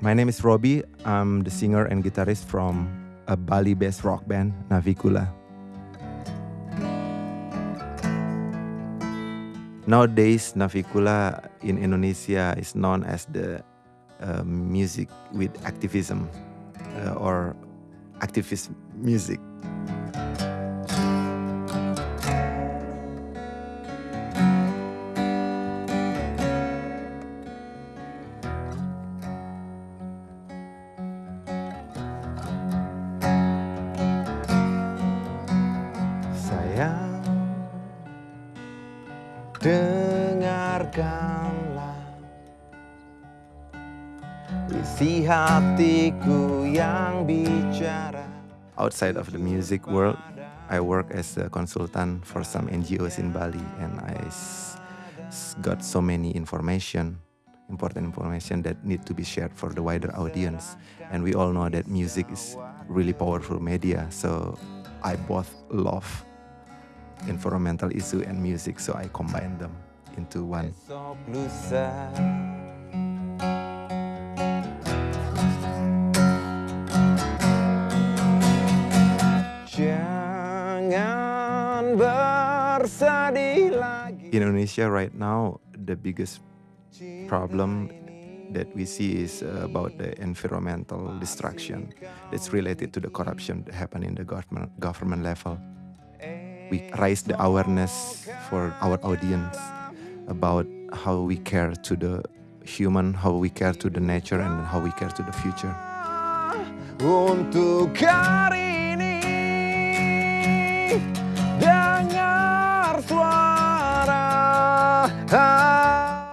My name is Robbie. I'm the singer and guitarist from a Bali-based rock band, Navicula. Nowadays, Navicula in Indonesia is known as the uh, music with activism uh, or activist music. Sayang, dengarkanlah isi hatiku yang bicara. Outside of the music world, I work as a consultant for some NGOs in Bali and I got so many information, important information that need to be shared for the wider audience. And we all know that music is really powerful media, so I both love environmental issue and music, so I combine them into one. Indonesia right now, the biggest problem that we see is about the environmental destruction that's related to the corruption that happen in the government, government level. We raise the awareness for our audience about how we care to the human, how we care to the nature, and how we care to the future. Untuk hari ini, dengar suara.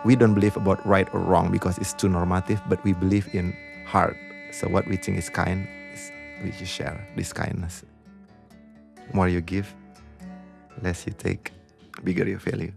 We don't believe about right or wrong because it's too normative, but we believe in heart. So what we think is kind, is we just share this kindness. more you give, less you take, bigger your value.